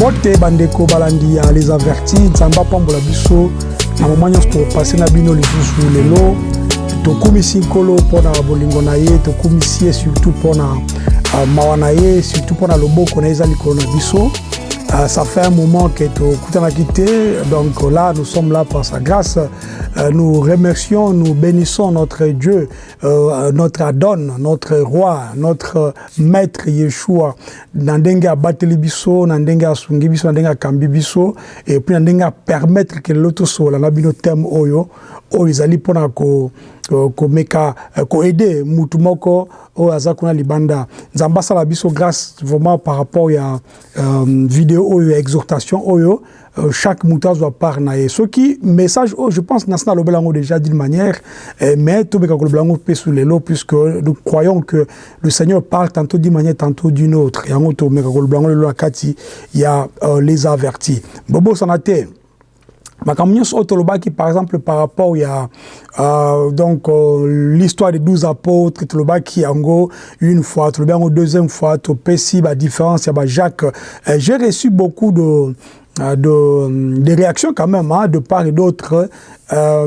mbote bandeko balandi ya les avertis nzambe apambola biso na moma nyonso topase na bino lisusu lelo. Tokumisi nkolo mpona bolingo na ye tokumisi ye surtout mpona uh, mawa na ye surtout mpona loboko na ye eza likolo na biso Uh, ça fait un moment que quitté. Donc là, nous sommes là par sa grâce. Uh, nous remercions, nous bénissons notre Dieu, uh, notre Adon, notre roi, notre maître Yeshua. Nandenga bateli biso, nandenga sungi biso, nandenga kambi biso, et puis nandenga permettre que l'autre soit bino thème oyo, oyo izali pona ko komeka koaide mutu moko oyo aza kuna libanda. Nzambe asala biso grâce vraiment par rapport ya um, video oyo ya exhortation oyo uh, chaque mutu azwa part na ye. Soki message oyo je pense nasi nalobela yango déjà d'une manière eh, mais tobeka kolobela yango mpe su lelo puisque nous croyons que le seigneur parle tantôt d'une manière tantôt d'une autre. Yango tomeka kolobela yango lelo na kati ya uh, les avertis. Bobosana te makambo nyonso oyo tolobaki par exemple par rapport ya uh, donc uh, l'histoire des douze apôtres tolobaki yango une fois tolobi yango deuxième fois topesi badiférence ya bajacques uh, j'ai reçu beaucoup de de, de réactions quand même hein, de part et d'autre euh,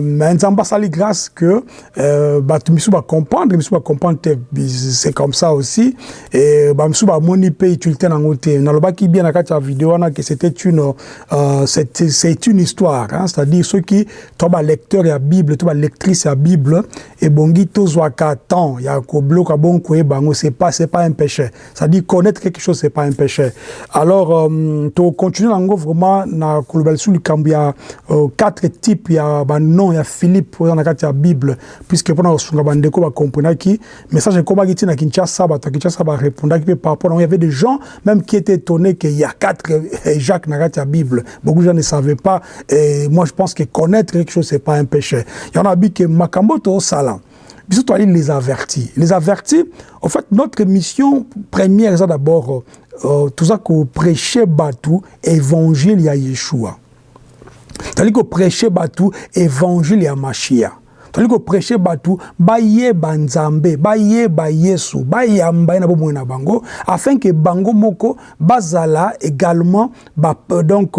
mais nzambe asali grâce que euh, bato misu bacomprendre misu bacomprendre te c'est comme ça aussi. Et bamisu bamoni mpe utilité nango te. Nalobaki bien na kati ya video wana que c'était une euh, c'est une histoire c'est-à-dire soki to balecteur ya bible to balectrice ya bible ebongi tozwaka temps ya kobloka bon koyeba yango c'est pas c'est pas un péché. C'est-à-dire connaître quelque chose c'est pas un péché. Alors euh, to continue nango vraiment na kolobela lisu likambo ya euh, quatre types ya banom ya philippe oza na kati ya bible puisque mpona kosunga bandeko bakomprenaki message ekomaki ti na kinshasa bato ya kinshasa barépondaki mpe par rapport nango y avait des gens même qui étaient étonnés qu'il y a quatre jacques na kati ya bible. Beaucoup de gens ne savaient pas et moi je pense que connaître quelque chose c'est pas un péché. Yango na bi ke makambo toosala biso toali les avertis les avertis en fait notre mission première eza d'abord euh, toza koprêche bato évangile ya yeshua tozali koprêche bato évangile ya mashia tozali koprêche bato bayeba nzambe bayeba yesu bayamba ye na bomoi na bango afin ke bango moko bazala également ba, donc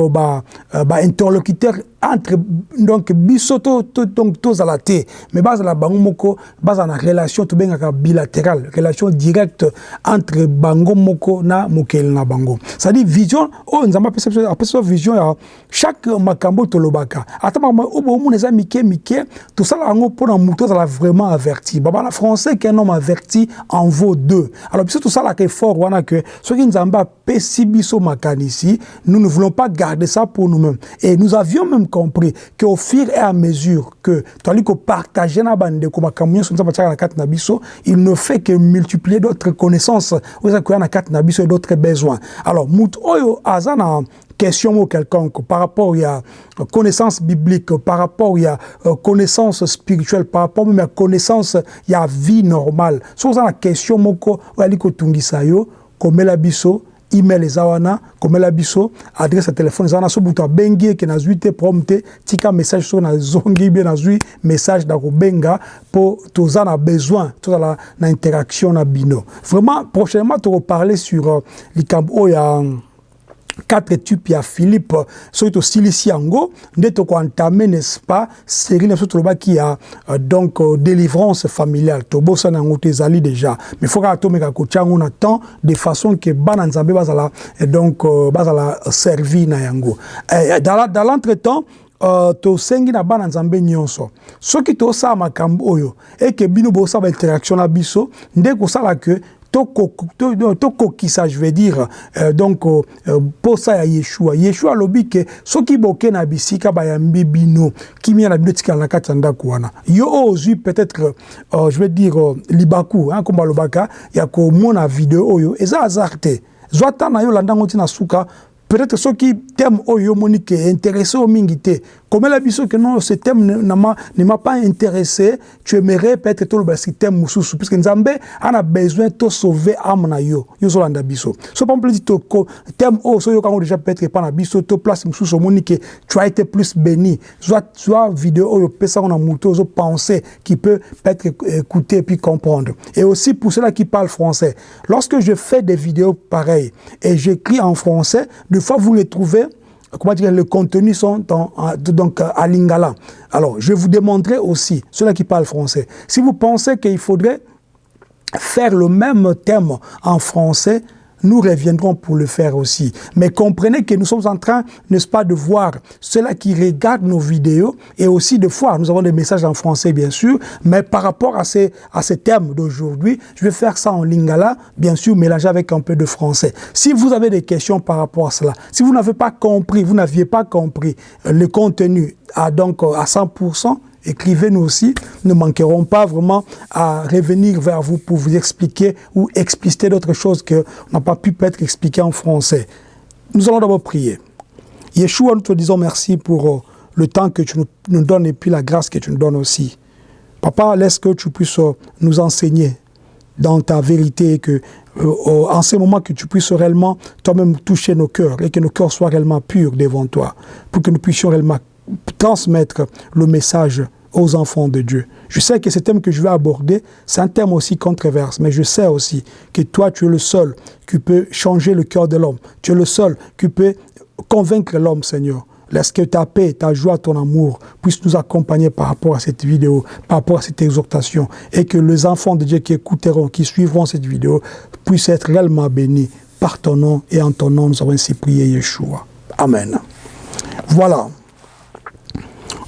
bainterlocuteur ba entre donc biso to, to, donc tozala te. Mais bazala bango moko bazala relation tobengaka bilatéral relation directe entre bango moko na mokeli na bango. C'est-à-dire vision oyo nzambe apesa biso vision ya chaque makambo tolobaka. Ata makambo oyo bomona eza mike mike tosala yango mpona motu azala vraiment averti. Babana français qu'un homme averti en vaut deux. Alors biso tosalaka effort wana ke soki nzambe apesi biso makanisi nous ne voulons pas garder ça pour nous-mêmes. Et nous avions même compris qu'au fur et à mesure que nzambe atiaka na kati na biso il ne fait que multiplier d'autres connaissances oyo eza koya na et d'autres besoins alors oyo aza na question ou quelconque par rapport à connaissance biblique, par rapport à connaissance spirituelle, par rapport même à connaissance à vie normale. Si avez la question, biso, email eza wana komela biso adresse ya telefone eza wana. So butu abengi ke nazwi te problème te tika message so nazongi bien nazwi message na kobenga mpo toza na besoin tozala na interaction na bino. Vraiment prochainement tokoparler sur uh, likambo oyo ya quatre types ya philippe soki tosilisi yango nde tokoentame n'est-ce pas série na biso tolobaki ya uh, donc uh, délivrance familiale. Tobosana yango te ezali déjà. Mais faut kaka tomeka kotia yango na temps de façon ke bana nzambe bazala donc uh, bazala servi na yango. Eh, dans, dans l'entretemps Uh, tosengi na bana nzambe nyonso. Soki tosala makambo oyo eke bino bosala bainteraction na biso nde kosala ke tokokisa je veux dire euh, donc posa euh, ya yeshua. Yeshua alobi ke soki boke na bisika bayambi bino kimia na bino etikala na kati ya ndako wana. Yo oyo ozwi peut-être euh, je veux dire libaku kombo alobaka ya komona video oyo eza hasard te zwa ta na yo landango ntina suka peut-être soki teme oyo omoni ke intéressé o mingi te la biso que non ce thème ne m'a pas intéressé tu aimerais peut-être tout le thème mususu puisque nzambe a besoin de sauver âme na yo. Yo so landa biso. So to thème oh so yo quand déjà peut-être pas tu as été plus béni. Soit soit vidéo yo pesa a qui peut peut-être écouter puis comprendre. Et aussi pour ceux-là qui parlent français. Lorsque je fais des vidéos pareilles et j'écris en français des fois vous les trouvez comment dire, le contenu sont donc à lingala. Alors, je vous demanderai aussi, ceux-là qui parlent français, si vous pensez qu'il faudrait faire le même thème en français, nous reviendrons pour le faire aussi. Mais comprenez que nous sommes en train, n'est-ce pas, de voir ceux-là qui regardent nos vidéos et aussi de voir, nous avons des messages en français bien sûr, mais par rapport à ces, à ces thèmes d'aujourd'hui, je vais faire ça en lingala, bien sûr, mélangé avec un peu de français. Si vous avez des questions par rapport à cela, si vous n'avez pas compris, vous n'aviez pas compris le contenu à, donc, à 100%, écrivez-nous aussi. Nous ne manquerons pas vraiment à revenir vers vous pour vous expliquer ou expliciter d'autres choses que n'a pas pu peut-être expliquer en français. Nous allons d'abord prier. Yeshua, nous te disons merci pour euh, le temps que tu nous donnes et puis la grâce que tu nous donnes aussi. Papa, laisse que tu puisses euh, nous enseigner dans ta vérité et que euh, en ce moment que tu puisses réellement toi-même toucher nos cœurs et que nos cœurs soient réellement purs devant toi pour que nous puissions réellement transmettre le message aux enfants de Dieu. Je sais que ce thème que je vais aborder, c'est un thème aussi controverse, mais je sais aussi que toi, tu es le seul qui peut changer le cœur de l'homme. Tu es le seul qui peut convaincre l'homme, Seigneur. Laisse que ta paix, ta joie, ton amour puissent nous accompagner par rapport à cette vidéo, par rapport à cette exhortation, et que les enfants de Dieu qui écouteront, qui suivront cette vidéo, puissent être réellement bénis par ton nom, et en ton nom, nous avons ainsi prié Yeshua. Amen. Voilà.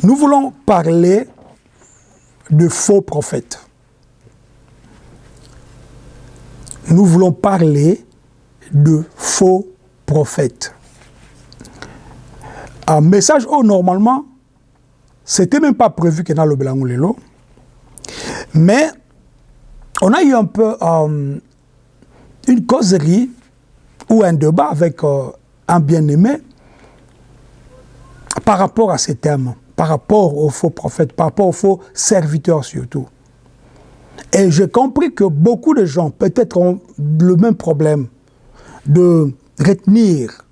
Nous voulons parler de faux prophètes. Nous voulons parler de faux prophètes. Un message, oh, normalement, c'était même pas prévu que dans le Lelo. Mais on a eu un peu euh, une causerie ou un débat avec euh, un bien-aimé par rapport à ces thèmes par rapport aux faux prophètes, par rapport aux faux serviteurs surtout. Et j'ai compris que beaucoup de gens peut-être ont le même problème de retenir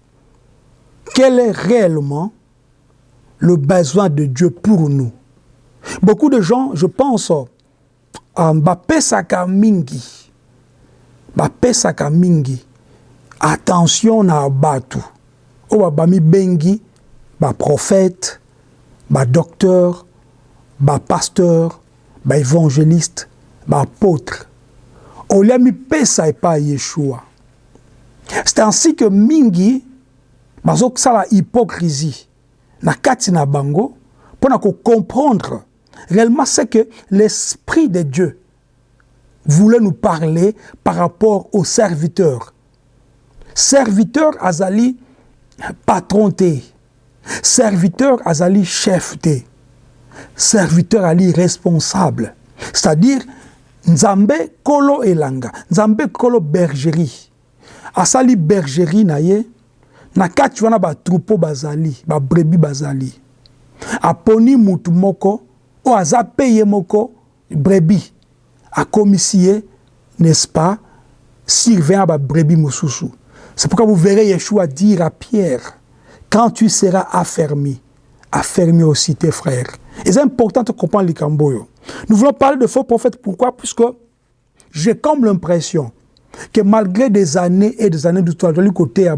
quel est réellement le besoin de Dieu pour nous. Beaucoup de gens, je pense, à Mbappé Saka Mingi. Mbappé Saka Mingi. Attention na batu. O bami bengi, ba prophète, ba docteur, ba pasteur, ba évangéliste, ba apôtre. Oliami pesa pas Yeshua. C'est ainsi que mingi la hypocrisie na kati na bango pour comprendre réellement ce que l'esprit de Dieu voulait nous parler par rapport aux serviteurs. Serviteur azali patronté Serviteur azali chef de. Serviteur ali responsable. C'est-à-dire, Nzambe kolo elanga, Nzambe kolo bergerie. Asali bergerie na ye, na kati wana ba troupeau bazali, ba brebi bazali. Aponi mutu moko, o aza peye moko, brebi. Akomisi ye, n'est-ce pas, surveillant ba brebi mususu. C'est pourquoi vous verrez Yeshua dire à Pierre, quand tu seras affermi, affermi aussi tes frères. Et c'est important de comprendre les Camboyo. Nous voulons parler de faux prophètes. Pourquoi? Puisque j'ai comme l'impression que malgré des années et des années d'histoire de côté à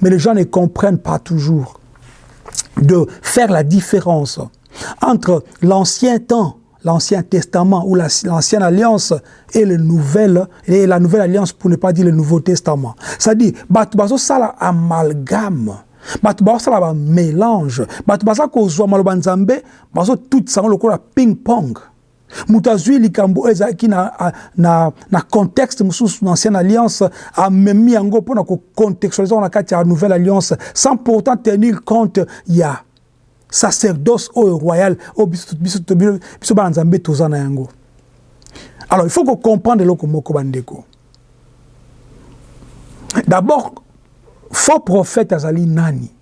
mais les gens ne comprennent pas toujours de faire la différence entre l'ancien temps, l'ancien testament ou l'ancienne alliance et, le nouvel, et la nouvelle alliance pour ne pas dire le nouveau testament. C'est-à-dire, ça amalgame bato baosala bamélange bato baza kozwa maloba nzambe bazotutisa yango lokola ping pong. Moto azwi likambo oyo ezalaki na, na, na contexte mosusu na ancienne alliance amemi yango mpona kocontextualize yango na kati ya nouvelle alliance sans pourtant tenir compte ya sacerdoce oyo royal oyo biso bana nzambe toza na yango. Alors il faut kocomprendre eloko moko bandeko. D'abord faux prophète azali nani?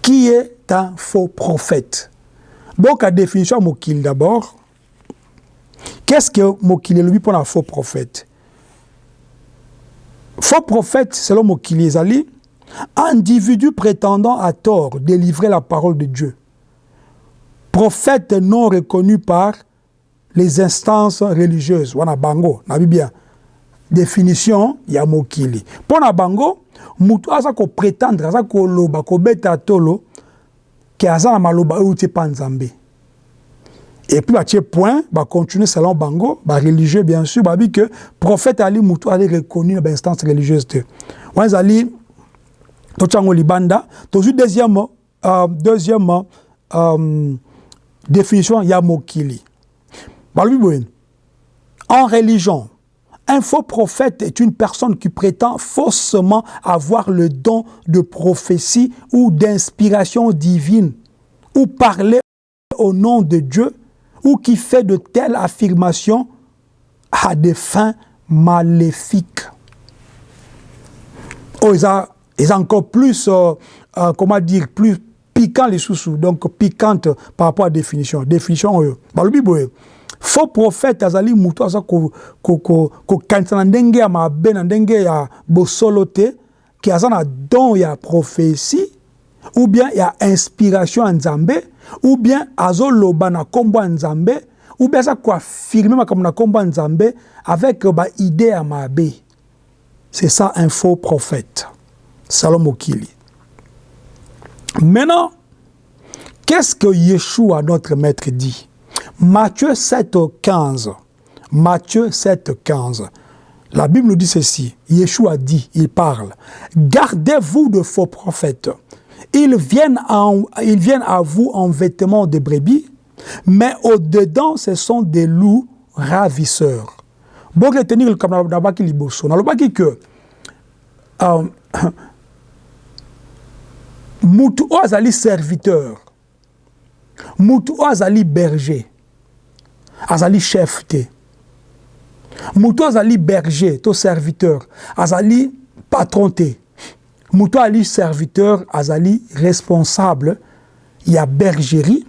Qui est un faux prophète? Donc, la définition de Mokil d'abord. Qu'est-ce que Mokil est pour un faux prophète? Faux prophète, selon Mokili Ezali, individu prétendant à tort délivrer la parole de Dieu. Prophète non reconnu par les instances religieuses. Wana bango, bien. Définition ya mokili. Pour na bango, mutu aza ko prétendre, aza ko loba, ko beta tolo, ke aza na maloba puis, bah, point, continuer selon Bango, bah, religieux, bien sûr, bah, que prophète Ali Moutou a reconnu dans l'instance religieuse. Wanz Ali, Tochango Libanda, toujours deuxième, euh, deuxième euh, définition, Yamokili. Bah, en religion, un faux prophète est une personne qui prétend faussement avoir le don de prophétie ou d'inspiration divine, ou parler au nom de Dieu ou qui fait de telles affirmations à des fins maléfiques. Oh, ils ont, encore plus, euh, euh, comment dire, plus piquant les sous-sous, donc piquante par rapport à la définition. Définition, euh, bah, le Bible, faux prophète azali mutu aza kokanisa na ndenge ya mabe na ndenge ya bosolo te aza na don ya prophétie ou bien ya inspiration ya nzambe ou bien azoloba na kombo ya nzambe ou bien aza koaffirme makambo na kombo ya nzambe avec baide ya mabe. C'est ça un faux prophète. Salom mokili maintenant qu'est-ce que yeshua notre maître dit? Matthieu 7 15 matthieu 7 15 la Bible nous dit ceci. Yeshua dit, il parle, gardez-vous de faux prophètes ils viennent, à vous en vêtements de brebis, mais au-dedans, ce sont des loups ravisseurs. Bon, retenir le liboso. Que euh, azali serviteur, mutu azali berger, azali chef te. Mutu azali berger, to serviteur, azali patron te. moto ali serviteur azali responsable ya bergerie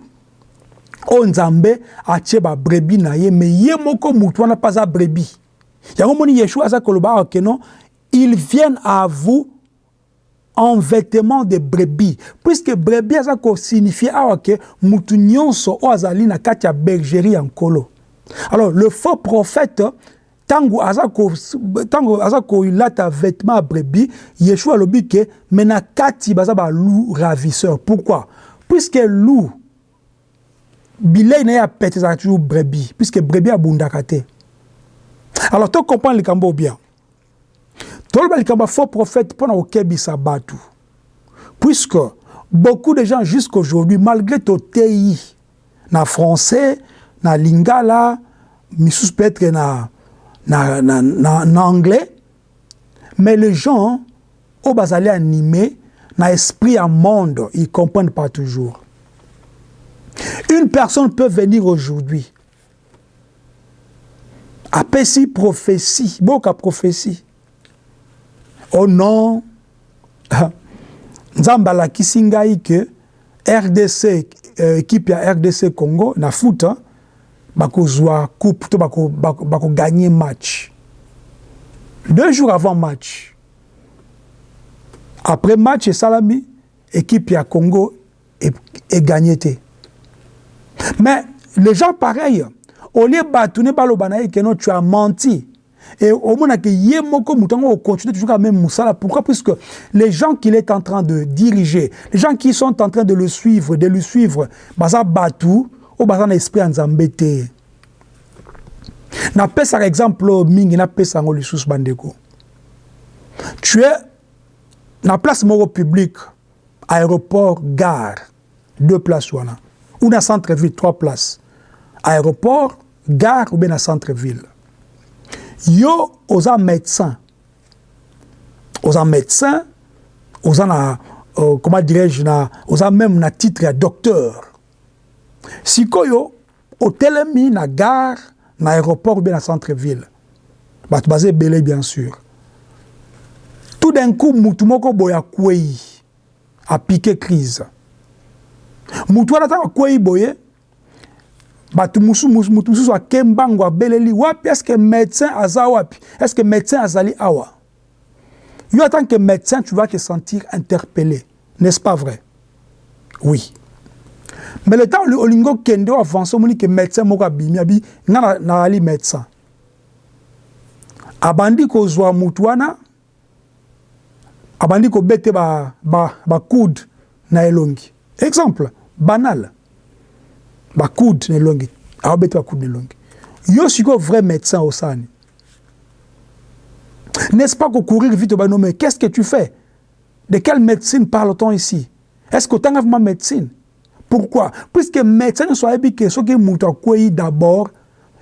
oyo nzambe atie babrebi na ye me ye moko motu wana mpe aza brebi yango moni yeshua aza koloba awa keno ils viennent à vous en vêtement de brebis. Puisque brebis aza kosignifie awa ke mutu nyonso oyo na bergerie ya nkolo. Alors le faux prophète ntango aza ntango aza kolata vêtement ya brebis yeshua alobi ke na kati baza balou ravisseur pourquoi? Puisque loup bilei na ya pete brebis puisque brebis abundaka te. Alors to comprendre likambo bien toloba likambo ya faux prophète mpo na kokebisa bato puisque beaucoup de gens jusqu'aujourd'hui malgré toteyi na français na lingala misusu peut-être na na, na, na, na anglais, mais les gens, au bazali animés, na esprit à monde, ils comprennent pas toujours. Une personne peut venir aujourd'hui, apesi prophétie, boka prophétie. Oh non, nzambe alakisi ngai ke RDC, euh, équipe ya RDC Congo, na hein, bakozwa coupe to bakoganye bako match. Deux jours avant match. Après match esalami équipe ya congo eganye te. Mais les gens pareils olie bato ne baloba na ye keno tu as menti et omonake ye moko moto yango ocontinue toujours à même mosala pourquoi? Puisque les gens qu'il est en train de diriger les gens qui sont en train de le suivre de le suivre baza bato oyo baza na esprit ya nzambe te napesaka exemple mingi napesa yango lisusu bandeko. Tu es na place moko publique aéroport gare deux places wana. Ou na centre ville trois places. Aéroport gare ou bien na centre ville yo oza médecin. Oza médecin oza na euh, comment dirais-je na oza même na titre ya docteur. Sikoyo otelemi na gare na aéroport ou bien na centre-ville. Bato baza ebele bien sûr. Tout d'un coup mutu moko boye akwei apike crise. Mutu wana ntango akwei boye bato mosusu mosusu ake mbango abeleli wapi? Estce médecin aza wapi? Estce médecin azali awa? Yo en tant que médecin tu vas te sentir interpellé n'est-ce pas vrai? Oui. Mais le temps olingi okende oavance omoni ke médecin moko abimi abi nga nazali médecin. Abandi kozwa mutu wana abandi kobete bakude ba, ba na elongi. Exemple banal bakude na elongi aobeta bakude na elongi yo sikoyo vrai médecin osani n'est-ce pas courir vite au mais qu'est-ce que tu fais? De quelle médecine parle-t-on ici? Est-ce que tu as vraiment médecine? Pourquoi? Puisque médecin so ayebi ke soki moto d'abord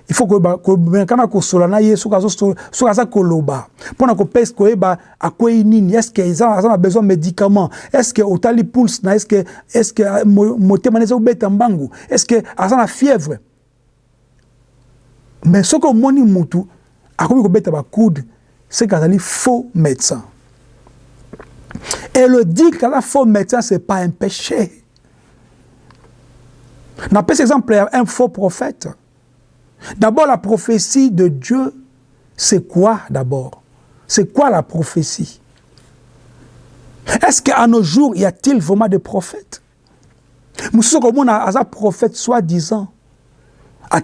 il faut kana kosola na ye soki aza koloba. Mpona koyeba akwei nini? Estce aza na besoin médicament estce otali pulse na? Estce motema na eza kobeta mbangu? Estce aza na fièvre? Mais soki omoni mutu akomi kobeta bakude c'est qu'azali faux médecin. Et le dire qu'azala faux médecin c'est pas un péché. N'appelle exemple un faux prophète. D'abord, la prophétie de Dieu, c'est quoi d'abord? C'est quoi la prophétie? Est-ce qu'à nos jours, y a-t-il vraiment des prophètes? Monsieur comme un prophète soi-disant. Et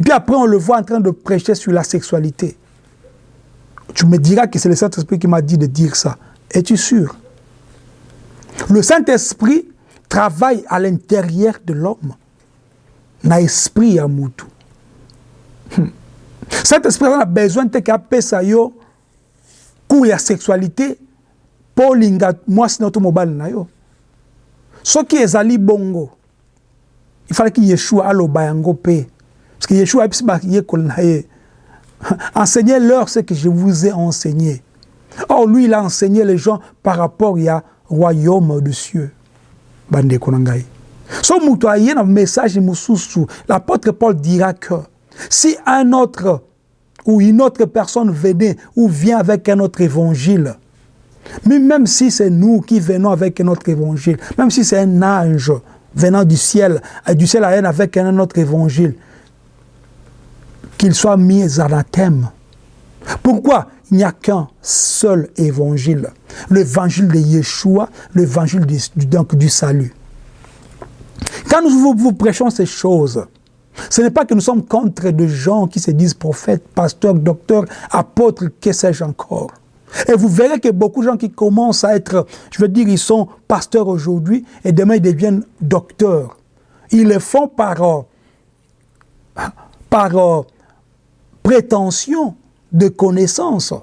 puis après, on le voit en train de prêcher sur la sexualité. Tu me diras que c'est le Saint-Esprit qui m'a dit de dire ça. Es-tu sûr? Le Saint-Esprit travaille à l'intérieur de l'homme. Na esprit ya mutu. Hmm. Saint-Esprit a besoin de kapesa yo cours ya sexualité po linga mwasi na to mobali na yo. Soki ezali bongo. Il fallait que Yeshua aloba yango pe. Parce que Yeshua a ye na ye. Enseignez-leur ce que je vous ai enseigné. Or, lui, il a enseigné les gens par rapport à royaume de cieux so message l'apôtre paul dira que si un autre ou une autre personne venait ou vient avec un autre évangile mais même si c'est nous qui venons avec un autre évangile même si c'est un ange venant du ciel du ciel à avec un autre évangile qu'il soit mis anathème pourquoi? Il n'y a qu'un seul évangile, l'évangile de Yeshua, l'évangile du, donc du salut. Quand nous vous, prêchons ces choses, ce n'est pas que nous sommes contre des gens qui se disent prophètes, pasteurs, docteurs, apôtres, que sais-je encore. Et vous verrez que beaucoup de gens qui commencent à être, je veux dire, ils sont pasteurs aujourd'hui et demain ils deviennent docteurs. Ils le font par, euh, par euh, prétention de connaissances.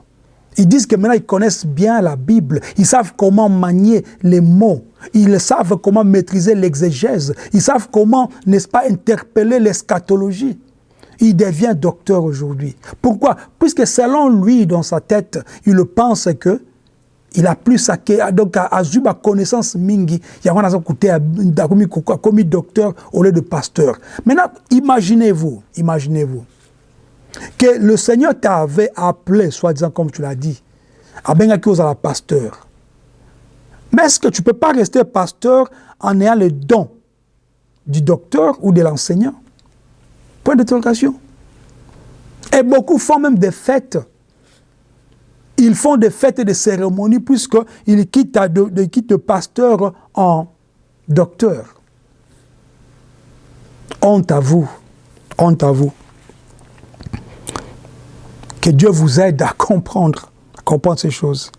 Ils disent que maintenant ils connaissent bien la Bible, ils savent comment manier les mots, ils savent comment maîtriser l'exégèse, ils savent comment, n'est-ce pas, interpeller l'eschatologie. Il devient docteur aujourd'hui. Pourquoi? Puisque selon lui, dans sa tête, il pense que il a plus à donc à ma connaissance mingi, il y a comme docteur au lieu de pasteur. Maintenant, imaginez-vous, imaginez-vous que le Seigneur t'avait appelé, soi-disant comme tu l'as dit, à la pasteur. Mais est-ce que tu ne peux pas rester pasteur en ayant le don du docteur ou de l'enseignant? Point d'interrogation. Et beaucoup font même des fêtes. Ils font des fêtes et des cérémonies puisqu'ils quittent, de, quittent pasteur en docteur. Honte à vous. Honte à vous. Que Dieu vous aide à comprendre, comprendre ces choses.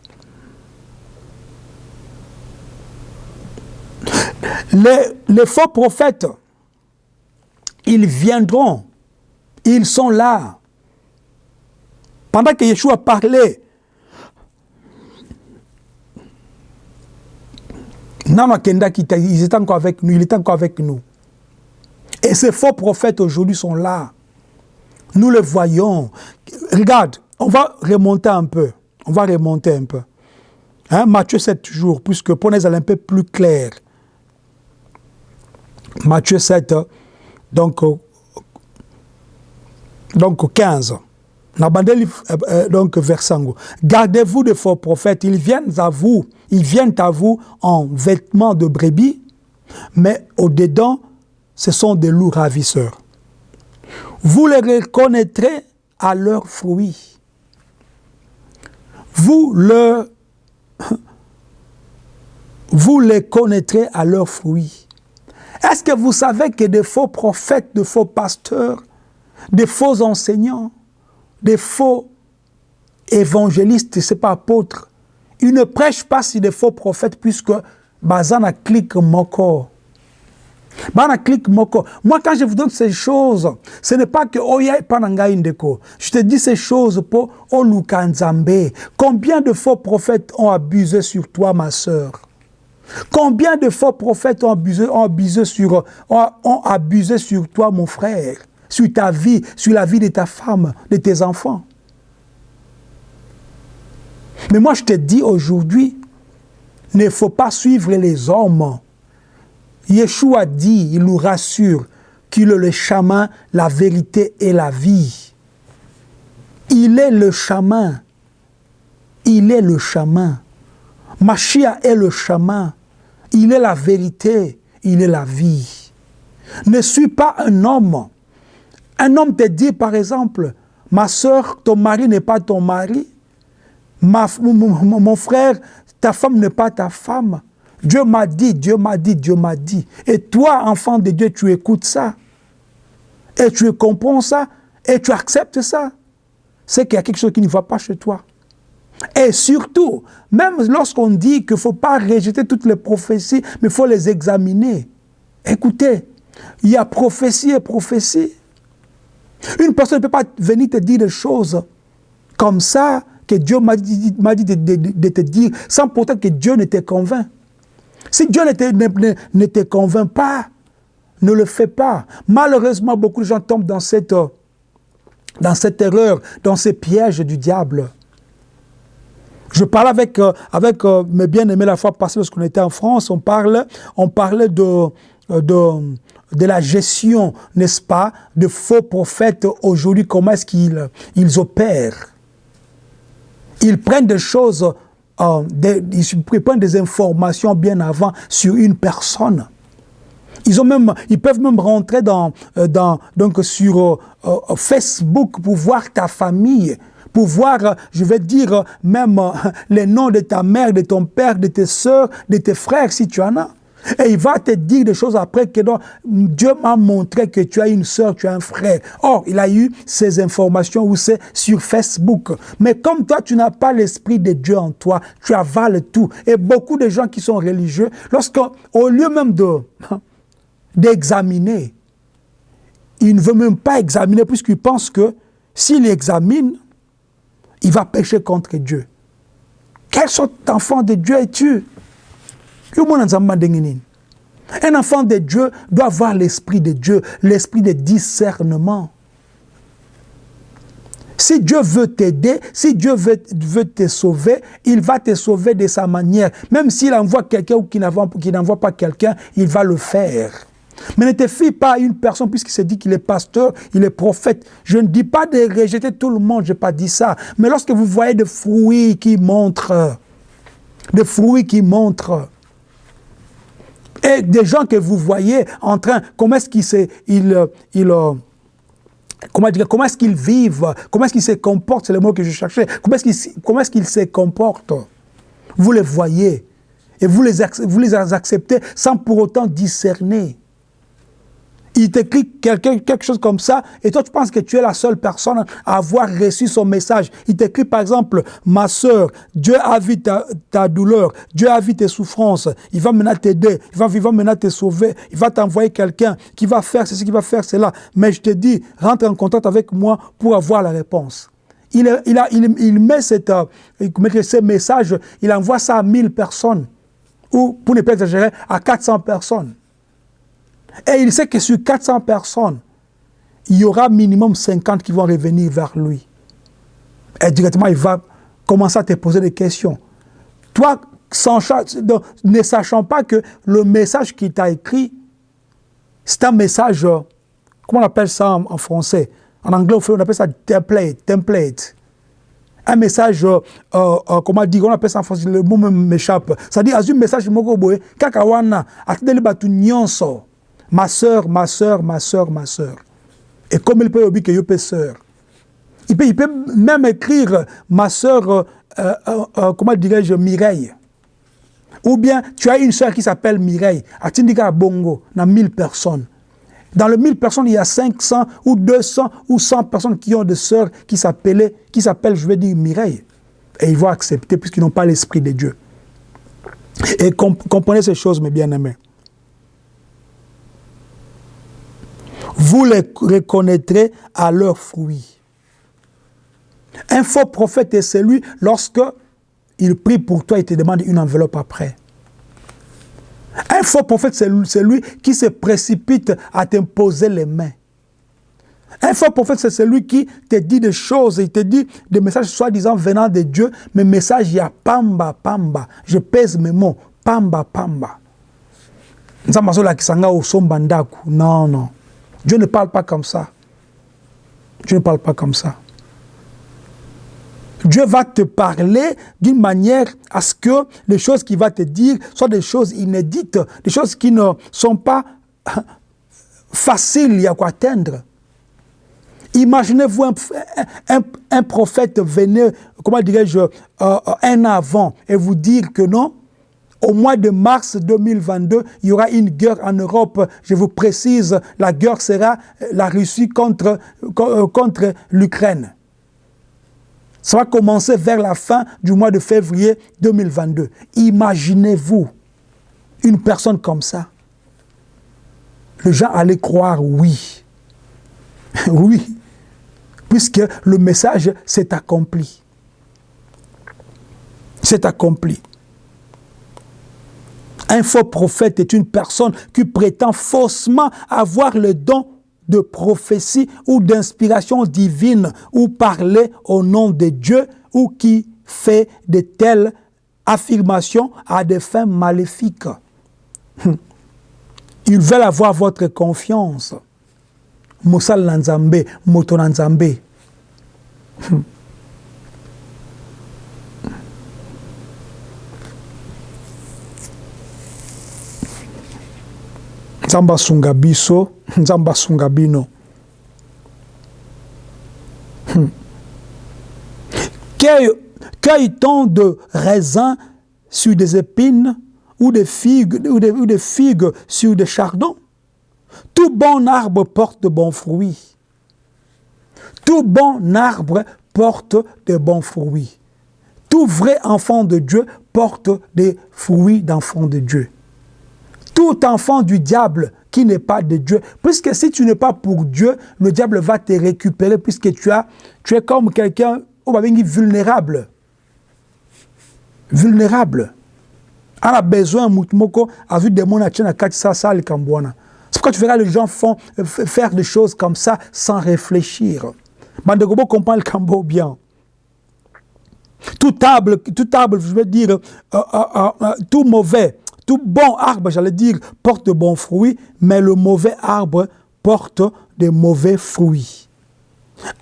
Les, les faux prophètes, ils viendront, ils sont là. Pendant que Yeshua parlait, ils étaient encore avec nous, il était encore avec nous. Et ces faux prophètes aujourd'hui sont là. Nous le voyons. Regarde, on va remonter un peu. On va remonter un peu. Hein, Matthieu 7 toujours, puisque pour nous, un peu plus clair. Matthieu 7, donc, donc 15. euh, euh, donc versango. Gardez-vous de faux prophètes, ils viennent à vous, ils viennent à vous en vêtements de brebis, mais au-dedans, ce sont des loups ravisseurs. Vous les reconnaîtrez à leurs fruits. Vous, le, vous les connaîtrez à leurs fruits. Est-ce que vous savez que des faux prophètes, de faux pasteurs, des faux enseignants, des faux évangélistes, c'est pas apôtres, ils ne prêchent pas sur des faux prophètes puisque Bazana clique mon corps. Clique moko. Moi, quand je vous donne ces choses, ce n'est pas que Oya Pananga Indeko. Je te dis ces choses pour Olukanzambe. Combien de faux prophètes ont abusé sur toi, ma sœur? Combien de faux prophètes ont abusé, sur, ont abusé sur toi, mon frère? Sur ta vie, sur la vie de ta femme, de tes enfants? Mais moi, je te dis aujourd'hui, ne faut pas suivre les hommes Yeshua dit, il nous rassure, qu'il est le chemin, la vérité et la vie. Il est le chemin. Il est le chemin. Machia est le chemin. Il est la vérité. Il est la vie. Ne suis pas un homme. Un homme te dit, par exemple, ma soeur, ton mari n'est pas ton mari. Ma, mon frère, ta femme n'est pas ta femme. Dieu m'a dit, Dieu m'a dit, Dieu m'a dit. Et toi, enfant de Dieu, tu écoutes ça. Et tu comprends ça. Et tu acceptes ça. C'est qu'il y a quelque chose qui ne va pas chez toi. Et surtout, même lorsqu'on dit qu'il ne faut pas rejeter toutes les prophéties, mais il faut les examiner. Écoutez, il y a prophétie et prophétie. Une personne ne peut pas venir te dire des choses comme ça, que Dieu m'a dit, de, de, te dire, sans pourtant que Dieu ne te convainc. Si Dieu ne te, convainc pas, ne le fais pas. Malheureusement, beaucoup de gens tombent dans cette, dans cette erreur, dans ces pièges du diable. Je parlais avec, euh, avec euh, mes bien-aimés la fois passée lorsqu'on était en France, on, parle, on parlait de, de, de la gestion, n'est-ce pas, de faux prophètes aujourd'hui, comment est-ce qu'ils ils opèrent. Ils prennent des choses euh, ils prennent des informations bien avant sur une personne. Ils, ont même, ils peuvent même rentrer dans, euh, donc sur euh, Facebook pour voir ta famille, pour voir, je vais dire, même les noms de ta mère, de ton père, de tes soeurs, de tes frères, si tu en as. Et il va te dire des choses après que Dieu m'a montré que tu as une soeur, tu as un frère. Or, il a eu ces informations où c'est sur Facebook. Mais comme toi, tu n'as pas l'esprit de Dieu en toi, tu avales tout. Et beaucoup de gens qui sont religieux, lorsqu'au lieu même de d'examiner, il ne veut même pas examiner puisqu'il pense que s'il examine, il va pécher contre Dieu. Quel sorte d'enfant de Dieu es-tu? Un enfant de Dieu doit avoir l'esprit de Dieu, l'esprit de discernement. Si Dieu veut t'aider, si Dieu veut, te sauver, il va te sauver de sa manière. Même s'il envoie quelqu'un ou qu'il n'envoie pas quelqu'un, il va le faire. Mais ne te fie pas à une personne puisqu'il se dit qu'il est pasteur, il est prophète. Je ne dis pas de rejeter tout le monde, je n'ai pas dit ça. Mais lorsque vous voyez des fruits qui montrent, des fruits qui montrent, et des gens que vous voyez en train, comment est-ce qu'ils il, il, comment dire, comment est-ce qu'ils vivent, comment est-ce qu'ils se comportent, c'est le mot que je cherchais, comment est-ce qu'ils est se comportent? Vous les voyez et vous les, vous les acceptez sans pour autant discerner il t'écrit quelque, chose comme ça, et toi tu penses que tu es la seule personne à avoir reçu son message. Il t'écrit par exemple, ma soeur, Dieu a vu ta, douleur, Dieu a vu tes souffrances, il va maintenant t'aider, il va, il va maintenant te sauver, il va t'envoyer quelqu'un qui va faire ceci, qui va faire cela. Mais je te dis, rentre en contact avec moi pour avoir la réponse. Il, il, a, il, met cette, euh, ce message, il envoie ça à 1000 personnes, ou pour ne pas exagérer, à 400 personnes. Et il sait que sur 400 personnes, il y aura minimum 50 qui vont revenir vers lui. Et directement, il va commencer à te poser des questions. Toi, ne sachant pas que le message qu'il t'a écrit, c'est un message, comment on appelle ça en, français? En anglais, on appelle ça template. template. Un message, euh, euh, euh, comment dire, on appelle ça en français, le mot m'échappe. C'est-à-dire, un message, kakawana, atendez nyonso. Ma soeur, ma soeur, ma soeur, ma soeur. Et comme il peut dire que je sœur. Il peut, il peut même écrire ma soeur, comment dirais-je, Mireille. Ou bien, tu as une soeur qui s'appelle Mireille, à Tindika Bongo, dans 1000 personnes. Dans les 1000 personnes, il y a 500 ou 200 ou 100 personnes qui ont des sœurs qui s'appellent, qui s'appellent, je vais dire, Mireille. Et ils vont accepter puisqu'ils n'ont pas l'esprit de Dieu. Et comprenez ces choses, mes bien-aimés. Vous les reconnaîtrez à leurs fruits. Un faux prophète est celui lorsque il prie pour toi et te demande une enveloppe après. Un faux prophète, c'est celui qui se précipite à t'imposer les mains. Un faux prophète, c'est celui qui te dit des choses, il te dit des messages soi-disant venant de Dieu, mais messages, il y a pamba, pamba. Je pèse mes mots, pamba, pamba. Non, non. Dieu ne parle pas comme ça. Dieu ne parle pas comme ça. Dieu va te parler d'une manière à ce que les choses qu'il va te dire soient des choses inédites, des choses qui ne sont pas faciles à quoi atteindre. Imaginez-vous un, prophète venir, comment dirais-je, euh, euh, un avant et vous dire que non, au mois de mars 2022, il y aura une guerre en Europe. Je vous précise, la guerre sera la Russie contre, euh, contre l'Ukraine. Ça va commencer vers la fin du mois de février 2022. Imaginez-vous une personne comme ça. Les gens allaient croire oui. oui. Puisque le message s'est accompli. C'est accompli. Un faux prophète est une personne qui prétend faussement avoir le don de prophétie ou d'inspiration divine ou parler au nom de Dieu ou qui fait de telles affirmations à des fins maléfiques. Ils veulent avoir votre confiance. Nanzambe, Moto. nzambe asunga biso nzambe asunga bino. Hmm. cueille-t-on de raisins sur des épines ou des figues ou des, ou des figues sur des chardons. Tout bon arbre porte de bons fruits. Tout bon arbre porte de bons fruits. Tout vrai enfant de Dieu porte des fruits d'enfant de Dieu tout enfant du diable qui n'est pas de Dieu. Puisque si tu n'es pas pour Dieu, le diable va te récupérer puisque tu, as, tu es comme quelqu'un vulnérable. Vulnérable. On a besoin, Moutmoko a vu des gens qui ça, ça, C'est pourquoi tu verras les gens font, faire des choses comme ça sans réfléchir. Bandegobo comprend le Cambo bien. Tout arbre, tout arbre, je veux dire, euh, euh, euh, tout mauvais tout bon arbre, j'allais dire, porte de bons fruits, mais le mauvais arbre porte de mauvais fruits.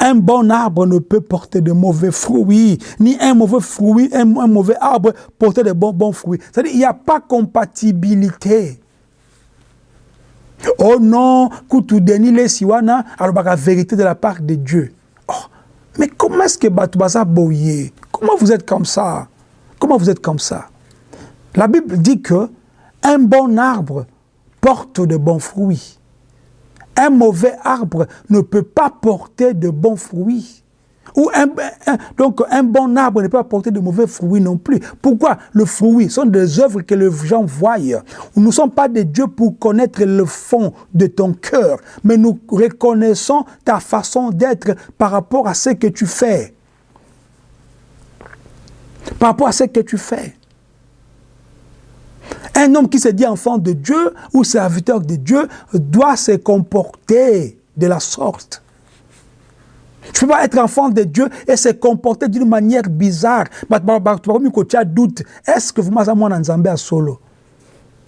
Un bon arbre ne peut porter de mauvais fruits, ni un mauvais fruit, un, mauvais arbre porter de bons, bons fruits. C'est-à-dire qu'il n'y a pas compatibilité. Oh non, Koutoudenile les siwana, alors la vérité de la part de Dieu. Oh, mais comment est-ce que Batoubaza Boye Comment vous êtes comme ça? Comment vous êtes comme ça? La Bible dit que un bon arbre porte de bons fruits. Un mauvais arbre ne peut pas porter de bons fruits. Ou un, donc un bon arbre ne peut pas porter de mauvais fruits non plus. Pourquoi Le fruit? Sont des œuvres que les gens voient. Nous ne sommes pas des dieux pour connaître le fond de ton cœur, mais nous reconnaissons ta façon d'être par rapport à ce que tu fais. Par rapport à ce que tu fais. Un homme qui se dit enfant de Dieu ou serviteur de Dieu doit se comporter de la sorte. Tu ne peux pas être enfant de Dieu et se comporter d'une manière bizarre. Tu as doute. Est-ce que vous m'avez Nzambe à solo?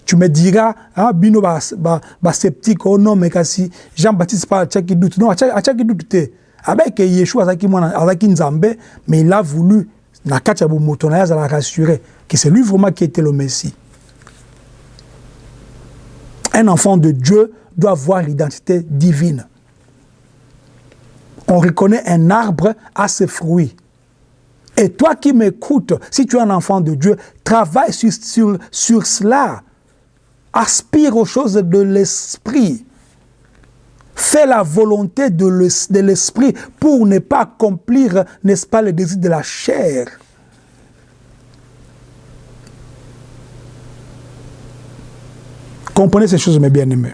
Tu me diras, ah, bino sceptique, oh non, mais si Jean-Baptiste pas qui doute. Non, qui doute. avec yeshua azalaki nzambe mais il a voulu na kati ya bomoto na ye azala rassuré que c'est lui vraiment qui était le messie un enfant de dieu doit avoir l'identité divine on reconnaît un arbre à ses fruits et toi qui m'écoutes, si tu es un enfant de Dieu, travaille sur, sur, sur cela. Aspire aux choses de l'esprit. Fais la volonté de l'esprit pour ne pas accomplir, n'est-ce pas, le désir de la chair. Comprenez ces choses, mes bien-aimés.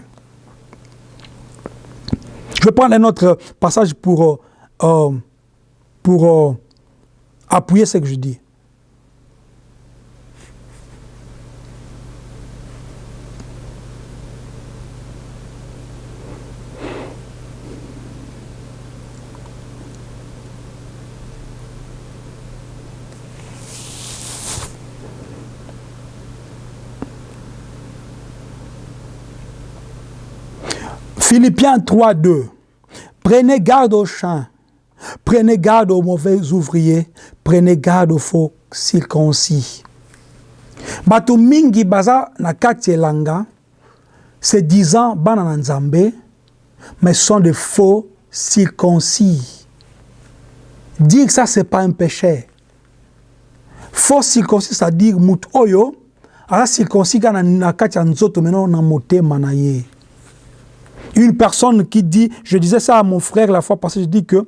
Je vais prendre un autre passage pour, euh, pour euh, appuyer ce que je dis. Philippiens 3, 2. Prenez garde au champ Prenez garde aux mauvais ouvriers, prenez garde aux faux circoncis. Bato mingi baza na kati elanga, se disant bana na nzambe, mais sont de faux circoncis. Dire ça, c'est pas un péché. Faux circoncis, c'est-à-dire mut oyo, ala circoncis kana na kati ya nzoto meno na motema na ye. Une personne qui dit, je disais ça à mon frère la fois passée, je dis que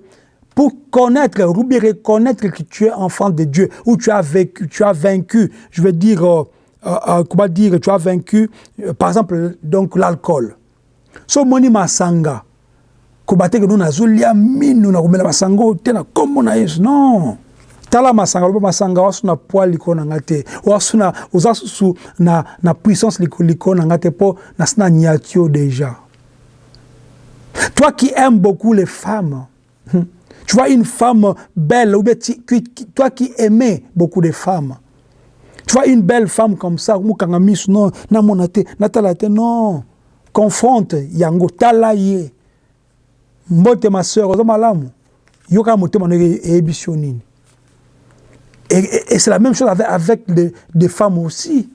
pour connaître, ou bien reconnaître que tu es enfant de Dieu, ou tu as vécu, tu as vaincu, je veux dire, euh, euh, euh comment dire, tu as vaincu, euh, par exemple, donc l'alcool. So moni masanga, kobate que nous nazulia minu na kumela masanga tena comme na Yesu. Non. tala masanga loba masanga wasu na poids liko na nga te na oza na, na puissance liko, liko na nga te mpo nasi na niatio déjà toi qui aimes beaucoup les femmes hmm, Tu vois une femme belle, ou bien toi qui aimais beaucoup de femmes. Tu vois une belle femme comme ça, non, confronte, yango, talaye. Mbote ma soeur, malamu. Yoka. Et, et, c'est la même chose avec, les, femmes aussi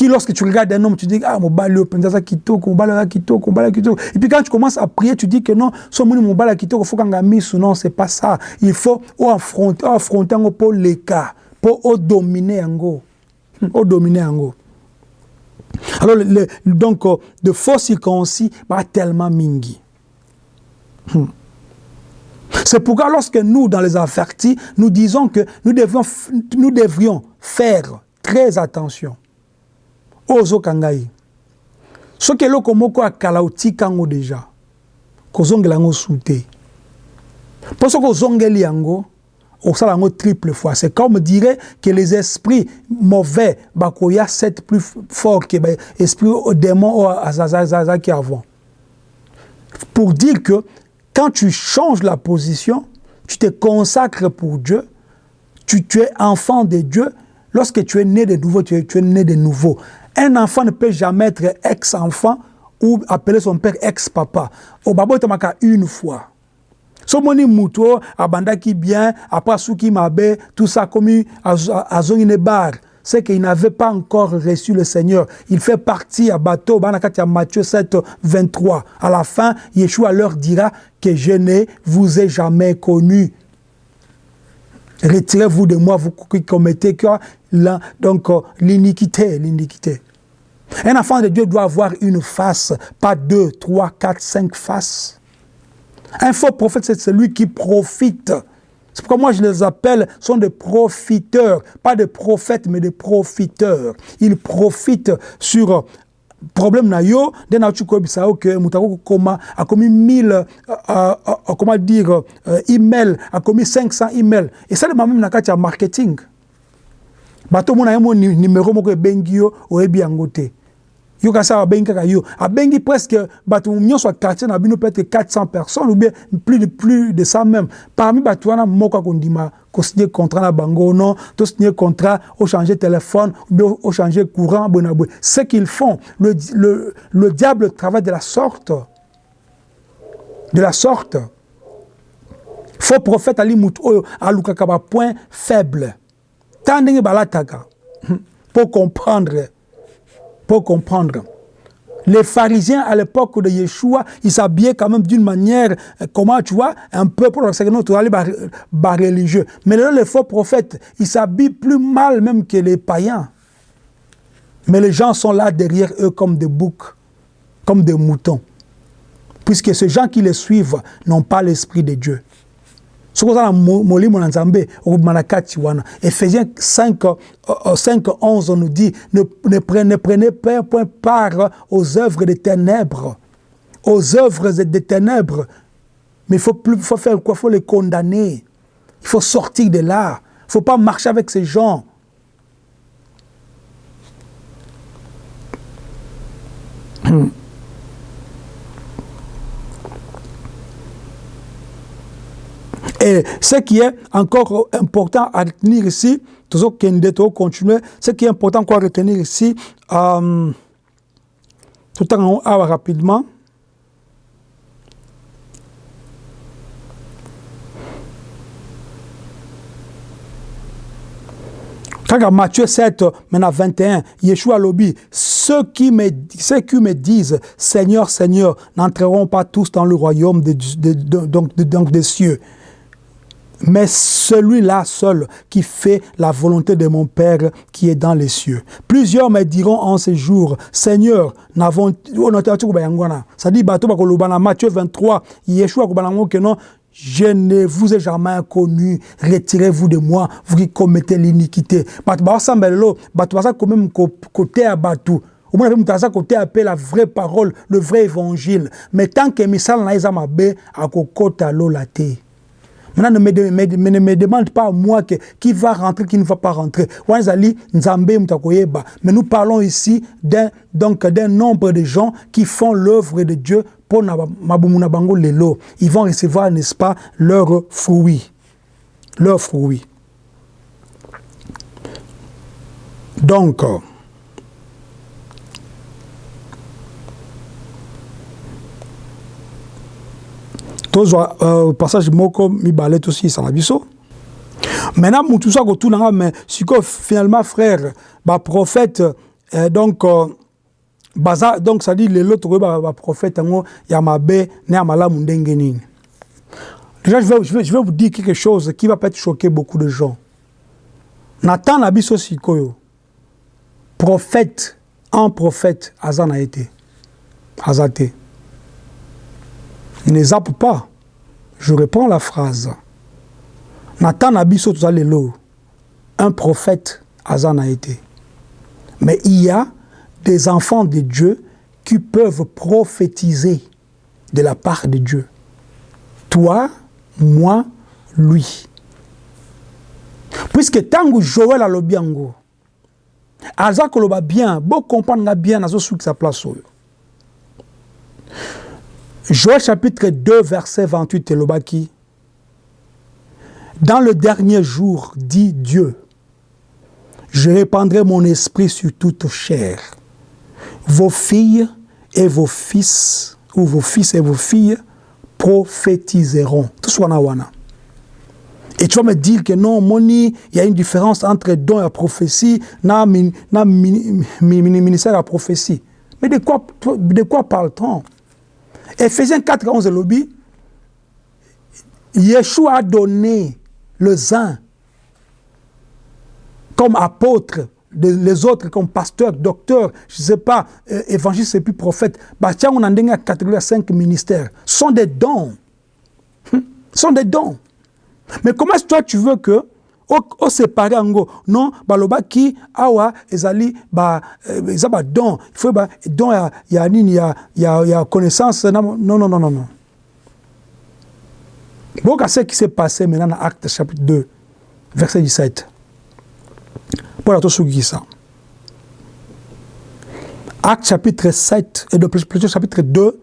qui, lorsque tu regardes un homme, tu dis, ah, mon balio, penza kitoko, mon balio mon balio. Et puis quand tu commences à prier, tu dis que non, son mon balio kitoko, faut qu'on gamise ou non, c'est pas ça. Il faut affronter, affronter pour cas, pour dominer. Au dominer en go. Alors, le, donc, euh, de faux circoncis, bah, tellement mingi. Hmm. C'est pourquoi lorsque nous, dans les avertis, nous disons que nous devrions, nous devrions faire très attention oyo ozoka ye soki eloko moko akala otika yango deja kozongela yango su te mpo soki osala yango triple fois. C'est comme dirait que les esprits mauvais bakoya sept plus fort que esprit démon oyo azalaki avant. Pour dire que quand tu changes la position tu te consacres pour Dieu tu, tu es enfant de Dieu. Lorsque tu es né de nouveau tu es, tu es né de nouveau Un enfant ne peut jamais être ex-enfant ou appeler son père ex-papa. Au babo une fois. somoni muto abandaki bien après suki mabe tout ça ne bar c'est qu'il n'avait pas encore reçu le Seigneur. Il fait partie à bateau, à Matthieu 7, 23. À la fin, Yeshua leur dira que je ne vous ai jamais connu. Retirez-vous de moi, vous qui commettez donc l'iniquité, l'iniquité. Un enfant de Dieu doit avoir une face, pas deux, trois, quatre, cinq faces. Un faux prophète, c'est celui qui profite. C'est pourquoi moi je les appelle, sont des profiteurs, pas des prophètes, mais des profiteurs. Ils profitent sur problème na yo nde na tu koyebisa yo ke moto akokoma akomi 1000 uh, uh, comment dire email akomi 500 email esalema meme na kati ya marketing bato omona ye mo numero moko ebengi yo oyebi yango te yo kasi abengi kaka yo. Abengi presque bato nyonso ya quartier na bino peut-être 400 personnes ou bien plus de plus de ça même. Parmi bato wana moko akondima kosigner contrat na bango non? To signer contrat ochanger téléphone ou bien ochanger courant boye na boye ce qu'ils font le, le, le diable travaille de la sorte. De la sorte. Faux prophète ali mutu oyo alukaka point faible ta ndenge balataka pour comprendre pour comprendre les pharisiens à l'époque de Yeshua, ils s'habillaient quand même d'une manière, euh, comment tu vois, un peu pour nous bas religieux. Mais là, les faux prophètes, ils s'habillent plus mal même que les païens. Mais les gens sont là derrière eux comme des boucs, comme des moutons. Puisque ces gens qui les suivent n'ont pas l'esprit de Dieu. Ce que na molimo na nzambe okomana kati wana. Ephésiens 5, 5 11 nous dit ne, ne, ne prenez pas point part aux œuvres des ténèbres. Aux œuvres des ténèbres. Mais il faut, plus, faut faire quoi? Il faut les condamner. Il faut sortir de là. Il ne faut pas marcher avec ces gens Et ce qui est encore important à retenir ici, toujours continuer, ce qui est important à retenir ici, euh, tout en haut, rapidement. Quand Matthieu 7, maintenant 21, Yeshua lobby, ceux qui me, ceux qui me disent Seigneur, Seigneur, n'entreront pas tous dans le royaume donc, donc des cieux mais celui-là seul qui fait la volonté de mon Père qui est dans les cieux. Plusieurs me diront en ces jours, Seigneur, n'avons ça dit Matthieu 23, Yeshua je ne vous ai jamais connu, retirez-vous de moi, vous qui commettez l'iniquité. Côté à. Au moins, vous côté appelle la vraie parole, le vrai évangile. Mais tant que misal na ezamabe, à kokota lo la te. Maintenant, ne me, demande pas moi que, qui va rentrer, qui ne va pas rentrer. Mais nous parlons ici d'un nombre de gens qui font l'œuvre de Dieu pour lelo. Ils vont recevoir, n'est-ce pas, leurs fruits. Leurs fruits. Donc, tozwa euh, passage moko mibale tosiyisa biso. Maintenant mutu so akotunanga mais sikoyo finalement frère baprophète euh, donc euh, baza donc dit lelo tokoyeba baprophète yango ya mabe na ya malamu ndenge nini. Déjà je vais, je, vais, je vais vous dire quelque chose qui va peut-être choquer beaucoup de gens. Na temps na biso sikoyo. Prophète un prophète aza na ye te aza te ne zappe pas. Je reprends la phrase. Nathan Abisso un prophète Azan a été. Mais il y a des enfants de Dieu qui peuvent prophétiser de la part de Dieu. Toi, moi, lui. Puisque tango Joël a le bien, Aza koloba bien, beau comprendre bien, azo souk sa place. Joël chapitre 2, verset 28, Elobaki. Dans le dernier jour, dit Dieu, je répandrai mon esprit sur toute chair. Vos filles et vos fils, ou vos fils et vos filles, prophétiseront. Tout wana. Et tu vas me dire que non, Moni, il y a une différence entre don et prophétie, na, ministère et prophétie. Mais de quoi, de quoi parle-t-on? Ephésiens 4, 11 lobby, Yeshua a donné le zin comme apôtre, les autres comme pasteur, docteur, je ne sais pas, euh, évangéliste et puis prophète. Bah, tiens, on a une catégorie 5 ministères. Ce sont des dons. Hum, ce sont des dons. Mais comment est-ce que toi tu veux que osepare yango non balobaki awa ezali ba eh, eza badon il ba don ya, ya nini ya, ya, ya connaissance non non non non non. Boka ce qui s'est passé maintenant dans acte chapitre 2 verset 17 mpona tosukisa acte chapitre 7 et de plutôt chapitre 2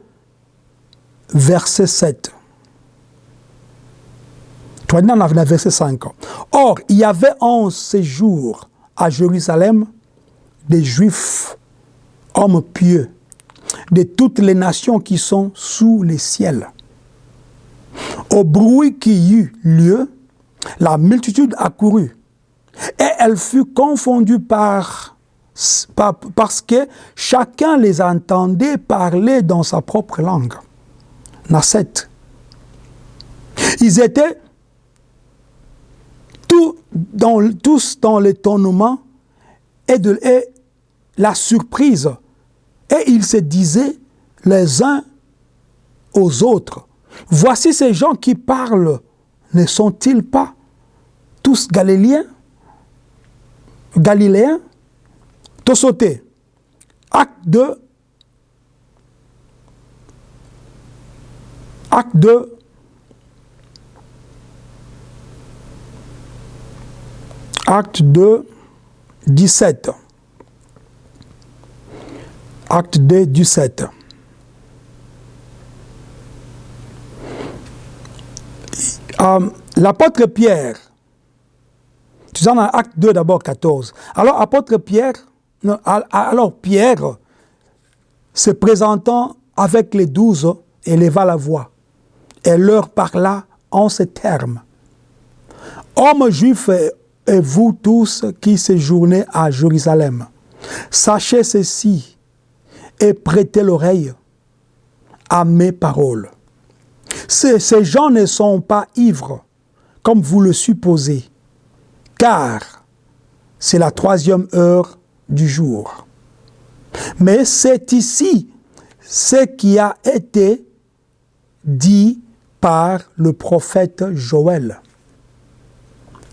verset 7 verset 5. Or, il y avait en ces jours à Jérusalem des Juifs, hommes pieux, de toutes les nations qui sont sous les ciels. Au bruit qui eut lieu, la multitude accourut et elle fut confondue par, parce que chacun les entendait parler dans sa propre langue. Nasset. Ils étaient dans, tous dans l'étonnement et, la surprise. Et ils se disaient les uns aux autres, voici ces gens qui parlent, ne sont-ils pas tous galiléens? Galiléens? Sauté. Acte 2. Acte 2. Acte 2, 17. Acte 2, 17. Euh, L'apôtre Pierre, tu dans acte 2 d'abord 14. Alors, apôtre Pierre, non, alors Pierre, se présentant avec les douze, éleva la voix et leur parla en ces termes. Hommes juifs et vous tous qui séjournez à Jérusalem, sachez ceci et prêtez l'oreille à mes paroles. Ces gens ne sont pas ivres, comme vous le supposez, car c'est la troisième heure du jour. Mais c'est ici ce qui a été dit par le prophète Joël.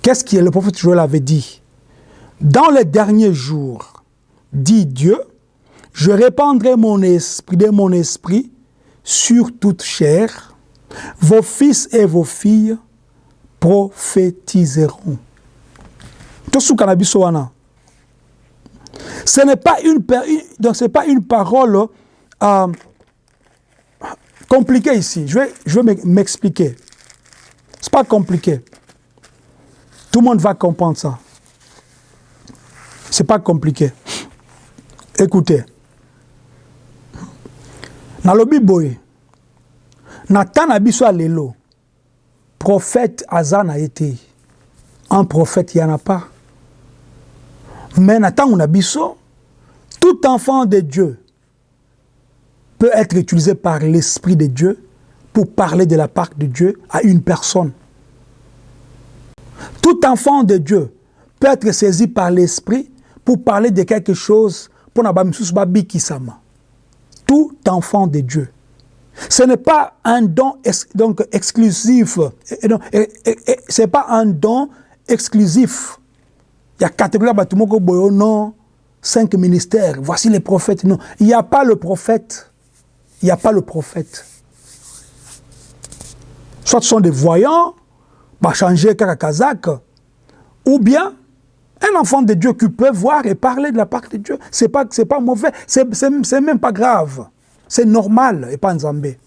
Qu'est-ce que le prophète Joël avait dit? Dans les derniers jours, dit Dieu, je répandrai mon esprit de mon esprit sur toute chair. Vos fils et vos filles prophétiseront. Ce n'est pas une, donc c'est pas une parole euh, compliquée ici. Je vais, je vais m'expliquer. C'est pas compliqué. Tout le monde va comprendre ça. C'est pas compliqué. Écoutez. nalobi boye na temps na biso ya lelo prophète aza na ye te un prophète ya na pas mais na ntango na biso tout enfant de dieu peut être utilisé par l'esprit de dieu pour parler de la part de dieu à une personne tout enfant de Dieu peut être saisi par l'esprit pour parler de quelque chose pour Tout enfant de Dieu. Ce n'est pas un don donc exclusif. Ce n'est pas un don exclusif. Il y a catégorie non, cinq ministères. Voici les prophètes. Non, il n'y a pas le prophète. Il n'y a pas le prophète. Soit ce sont des voyants, changer Kazakh, ou bien un enfant de Dieu qui peut voir et parler de la part de Dieu. Ce n'est pas, pas mauvais, c'est même pas grave. C'est normal et pas Nzambé.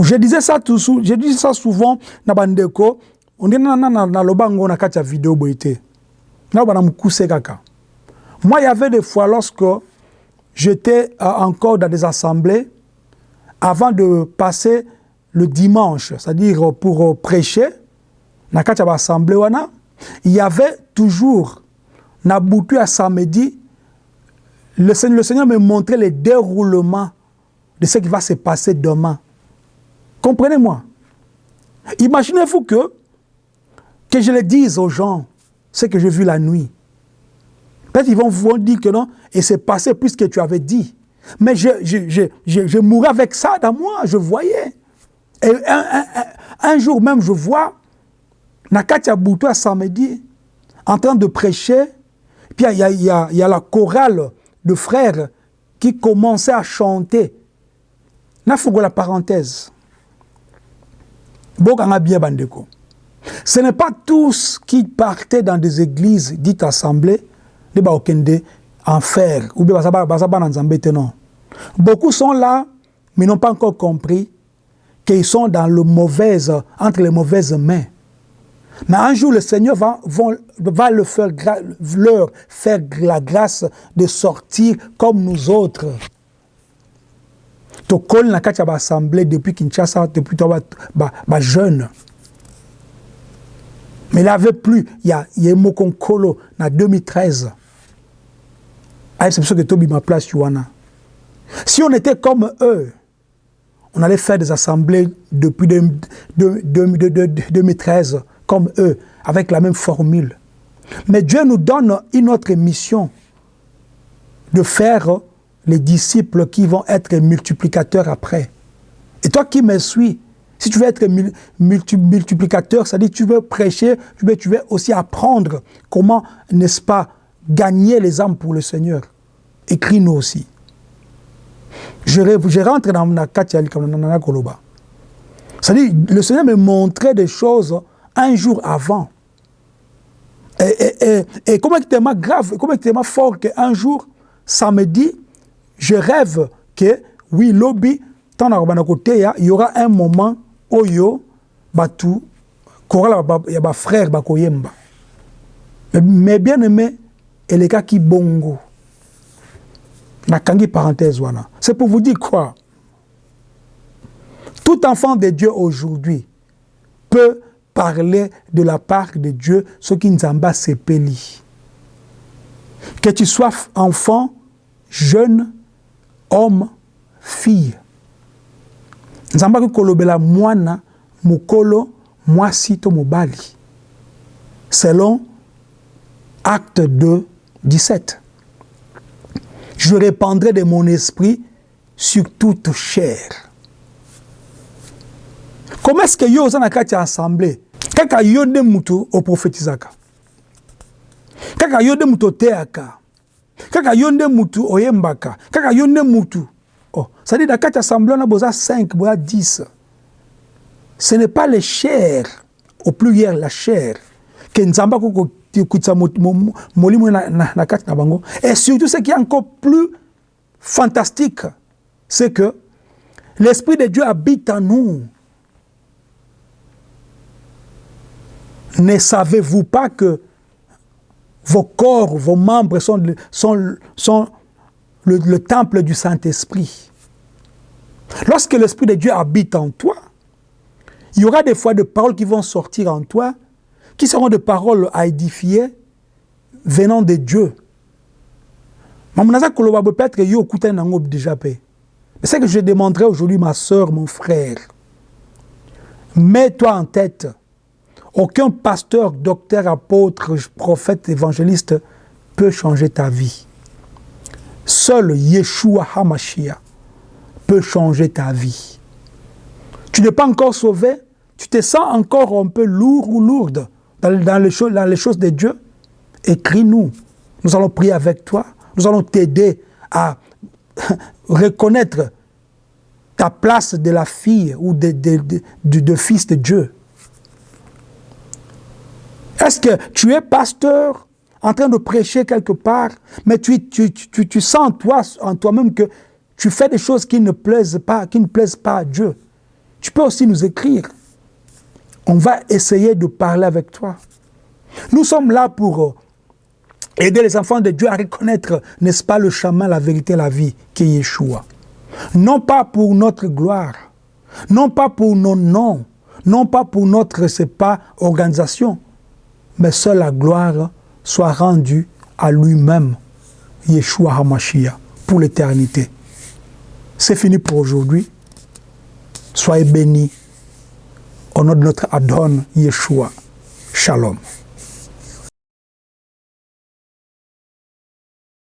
Je disais ça tout je dis ça souvent na bandeko, on dit na na na lobango na katia vidéo boité. Na bana mukuse kaka. Moi il y avait des fois lorsque j'étais euh, encore dans des assemblées avant de passer le dimanche, c'est-à-dire pour prêcher, assemblée wana, il y avait toujours na à samedi le Seigneur, le Seigneur me montrait le déroulement de ce qui va se passer demain. Comprenez-moi. Imaginez-vous que, que je le dise aux gens ce que j'ai vu la nuit. Peut-être qu'ils vont vous dire que non, et c'est passé plus que tu avais dit. Mais je, je, je, je, je mourais avec ça dans moi, je voyais. Et un, jour même, je vois Nakatia Boutoua samedi en train de prêcher. Puis il y a, y, y a, la chorale de frères qui commençait à chanter. Nafugo la parenthèse. Ce n'est pas tous qui partaient dans des églises dites assemblées, de Baokende, en fer, ou bien. Beaucoup sont là, mais n'ont pas encore compris qu'ils sont dans le mauvais, entre les mauvaises mains. Mais un jour, le Seigneur va, le faire, leur faire la grâce de sortir comme nous autres. tokoli na kati ya depuis kinshasa depuis to bajeune ba, ba mais il avait plus il y a ye moko nkolo na 2013 ayebisa biso ke tobima place si on était comme eux on allait faire des assemblées depuis de, de, de, 2013 comme eux avec la même formule mais Dieu nous donne une autre mission de faire les disciples qui vont être multiplicateurs après. Et toi qui me suis, si tu veux être multi multiplicateur, c'est-à-dire tu veux prêcher, tu veux aussi apprendre comment, n'est-ce pas, gagner les âmes pour le Seigneur. Écris-nous aussi. Je, je rentre dans la Koloba. C'est-à-dire, le Seigneur me montrait des choses un jour avant. Et, et, et, et comment tellement grave, comment tellement fort qu'un jour, samedi, je rêve que, oui, lobby, tant côté, il y aura un moment où yo, batu, il y a frère bakoyemba. Mais bien aimé, et les gars qui bongo. Parenthèse, voilà. C'est pour vous dire quoi? Tout enfant de Dieu aujourd'hui peut parler de la part de Dieu ce qui nous en sepeli. Que tu sois enfant, jeune, homme, fille. nzambe akokolobela mwana mokolo mwasi to selon acte 2 17 je répandrai de mon esprit sur toute chair. Comment est-ce que yo oza na kati ya assemblée kaka yo nde mutu oprofetizaka kaka yo nde mutu oteyaka kaka yo nde mutu oyembaka kaka yo nde mutu oh. c'est-à-dire na kati assemblée wana boza 5 boza 10 ce n'est pas les chairs au pluriel la chair ke nzambe et surtout ce qui est encore plus fantastique c'est que l'esprit de Dieu habite en nous ne savez-vous pas que vos corps, vos membres sont le, le temple du Saint-Esprit? Lorsque l'Esprit de Dieu habite en toi, il y aura des fois des paroles qui vont sortir en toi, qui seront des paroles à édifier venant de Dieu. déjà Mais c'est que je demanderai aujourd'hui, ma soeur, mon frère. Mets-toi en tête aucun pasteur, docteur, apôtre, prophète, évangéliste peut changer ta vie. Seul Yeshua HaMashiach peut changer ta vie. Tu n'es pas encore sauvé, tu te sens encore un peu lourd ou lourde dans, les, choses, dans les de Dieu. Écris-nous. Nous allons prier avec toi. Nous allons t'aider à reconnaître ta place de la fille ou de, fils de Dieu. Est-ce que tu es pasteur en train de prêcher quelque part, mais tu, sens toi, en toi-même que tu fais des choses qui ne plaisent pas, qui ne plaisent pas à Dieu? Tu peux aussi nous écrire. On va essayer de parler avec toi. Nous sommes là pour euh, aider les enfants de Dieu à reconnaître, n'est-ce pas, le chemin, la vérité, la vie, qui est Yeshua. Non pas pour notre gloire, non pas pour nos noms, non pas pour notre, c'est pas, organisation, mais seule la gloire soit rendue à lui-même, Yeshua HaMashiach, pour l'éternité. C'est fini pour aujourd'hui. Soyez bénis au notre Adon Yeshua. Shalom.